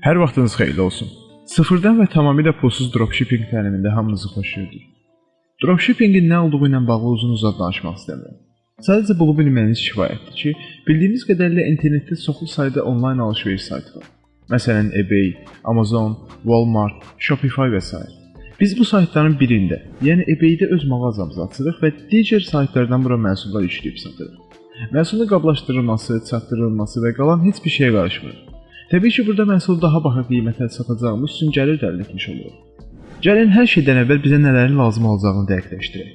Hər vaxtınız xeyirli olsun. Sıfırdan və tamamilə pulsuz dropshipping təlimində hamınızı xoş gördük. Dropshippingin nə olduğu ilə bağlı uzun-uzaq danışmaq istəmirəm. Sadəcə bunu bilməyiniz kifayətdir ki, bildiyimiz qədərilə internetdə çoxlu sayda onlayn alış-veriş saytı var. Məsələn, eBay, Amazon, Walmart, Shopify və s. Biz bu saytların birində, yəni eBay-də öz mağazamızı açırıq və digər saytlardan bura məhsullar yükləyib satırıq. Məhsulun qablaşdırılması, çatdırılması və qalan heç bir şeyə qarışmırıq. Təbii ki, burada məhsulu daha baha qiymətə satacağımız üçün gəlir əldə etmiş oluruq. Gəlin hər şeydən əvvəl bizə nələrin lazım olacağını dəqiqləşdirək.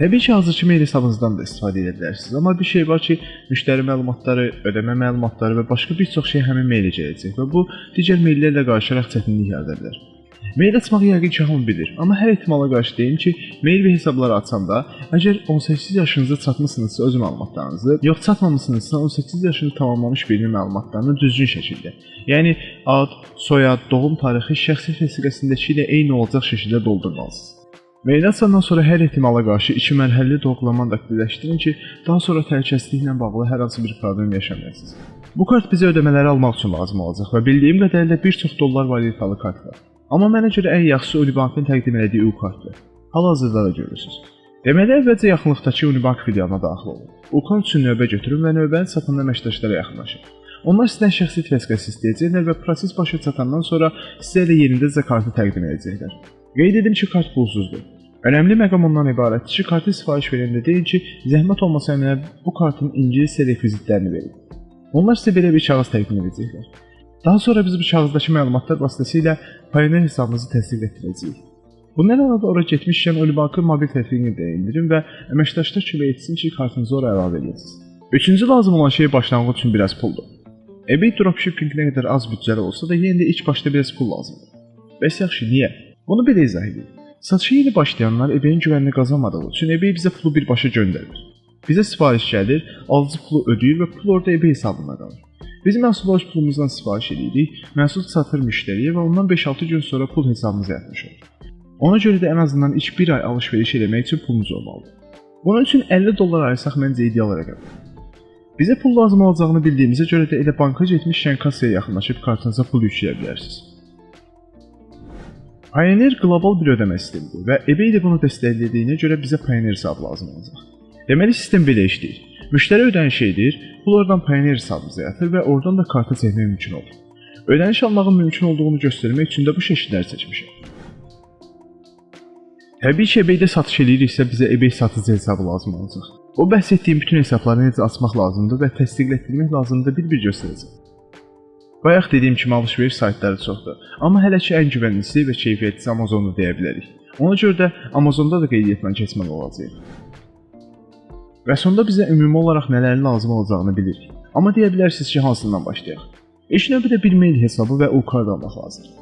Təbii ki, hazırki mail hesabınızdan da istifadə edə bilərsiniz, amma bir şey var ki, müştəri məlumatları, ödəmə məlumatları və başqa bir çox şey həmin mailə gələcək və bu digər maillərlə qarışaraq çətinlik yarada bilər. Mail açmağı yəqin ki, hamı bilir, amma hər ehtimala qarşı deyim ki, mail və hesabları açanda, əgər 18 yaşınıza çatmısınızsa öz məlumatlarınızı, yox çatmamısınızsa 18 yaşını tamamlamış birinin məlumatlarını düzgün şəkildə, yəni ad, soyad, doğum tarixi şəxsi vəsiqəsindəki ilə eyni olacaq şəkildə doldurmalısınız. Mail açandan sonra hər ehtimala qarşı iki mərhələli doğrulamanı aktivləşdirin ki, daha sonra təhlükəsizliklə bağlı hər hansı bir problem yaşamayasınız. Bu kart bizə ödəmələri almaq üçün lazım olacaq və bildiyim qədərilə bir çox dollar valyutalı kart var. Amma mənə görə ən yaxşısı Unibankın təqdim etdiyi U-kartdır. Hal-hazırda da görürsüz. Deməli, əvvəlcə yaxınlıqdakı Unibank filialına daxil olun. U-kart üçün növbə götürün və növbəni satan əməkdaşlara yaxınlaşın. Onlar sizdən şəxsi vəsiqəsi istəyəcəklər və proses başa çatandan sonra sizə elə yerindəcə kartı təqdim edəcəklər. Qeyd edim ki, kart pulsuzdur. Önəmli məqam ondan ibarətdir ki, kartı sifariş verəndə deyin ki, zəhmət olmasa mənə bu kartın ingiliscə rekvizitlərini verin. Onlar sizə belə bir kağız təqdim edəcəklər. Daha sonra biz bu kağızdakı məlumatlar vasitəsilə Payoneer hesabınızı təsdiq etdirəcəyik. Bundan əlavə ora getmişkən Olibankın mobil tətbiqini də indirin və əməkdaşlar kömək etsin ki, kartınızı ora əlavə edəsiniz. Üçüncü lazım olan şey başlanğıc üçün biraz puldur. eBay dropshipping nə qədər az büdcəli olsa da yenə də ilk başda biraz pul lazımdır. Bəs yaxşı, niyə? Bunu belə izah edin. Satışa yeni başlayanlar eBay-in güvənini qazanmadığı üçün eBay bizə pulu birbaşa göndərir. Bizə sifariş gəlir, alıcı pulu ödəyir və pul orada eBay hesabına qalır. Biz məhsulu öz pulumuzdan sifariş edirik, məhsul çatır müştəriyə və ondan 5-6 gün sonra pul hesabımıza yatmış olur. Ona görə də ən azından ilk 1 ay alış-veriş etmək üçün pulumuz olmalıdır. Bunun üçün 50 dollar ayırsaq məncə ideal rəqəmdir. Bizə pul lazım olacağını bildiyimizə görə də elə banka getmişkən kassaya yaxınlaşıb kartınıza pul yükləyə bilərsiniz. Pioneer qlobal bir ödəmə sistemidir və eBay də bunu dəstəklədiyinə görə bizə Pioneer hesabı lazım olacaq. Deməli sistem belə işləyir. Müştəri ödəniş edir, pul oradan Payoneer hesabımıza yatır və oradan da karta çəkmək mümkün olur. Ödəniş almağın mümkün olduğunu göstərmək üçün də bu şəkilləri seçmişəm. Təbii ki, eBay-də satış ediriksə bizə eBay satıcı hesabı lazım olacaq. O bəhs etdiyim bütün hesabları necə açmaq lazımdır və təsdiqlətdirmək lazımdır bir-bir göstərəcəm. Bayaq dediyim kimi alış-veriş saytları çoxdur, amma hələ ki ən güvənlisi və keyfiyyətlisi Amazon-u deyə bilərik. Ona görə də Amazonda da qeydiyyatla keçməli olacağıq. Və sonda bizə ümumi olaraq nələrin lazım olacağını bilirik. Amma deyə bilərsiniz ki, hansından başlayaq? İlk növbədə bir mail hesabı və u-kart almaq lazımdır.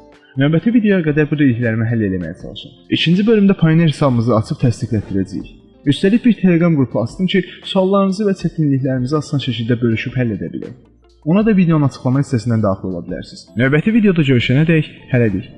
Növbəti videoya qədər bu dediklərimi həll etməyə çalışın. İkinci bölümdə Payoneer hesabımızı açıb təsdiqlətdirəcəyik. Üstəlik bir Telegram qrupu açdım ki, suallarınızı və çətinliklərinizi asan şəkildə bölüşüb həll edə bilək. Ona da videonun açıqlama hissəsindən daxil ola bilərsiniz. Növbəti videoda görüşənədək hələlik.